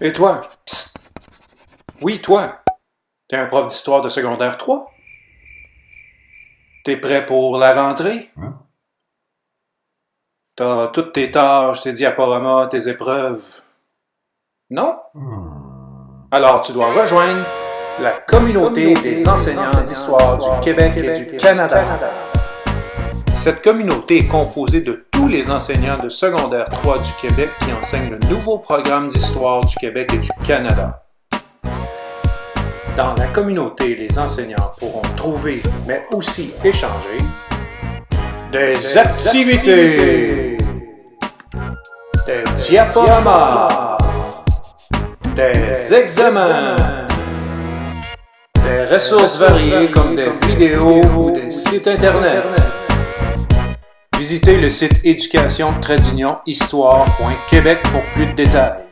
Et toi? Psst! Oui, toi! T'es un prof d'histoire de secondaire 3? T'es prêt pour la rentrée? Hein? T'as toutes tes tâches, tes diaporamas, tes épreuves. Non? Hmm. Alors tu dois rejoindre la communauté des enseignants d'histoire du Québec et du Canada. Cette communauté est composée de tous les enseignants de secondaire 3 du Québec qui enseignent le nouveau programme d'histoire du Québec et du Canada. Dans la communauté, les enseignants pourront trouver, mais aussi échanger, des activités, des diaporamas, des examens, des ressources variées comme des vidéos ou des sites Internet. Visitez le site éducation-histoire.québec pour plus de détails.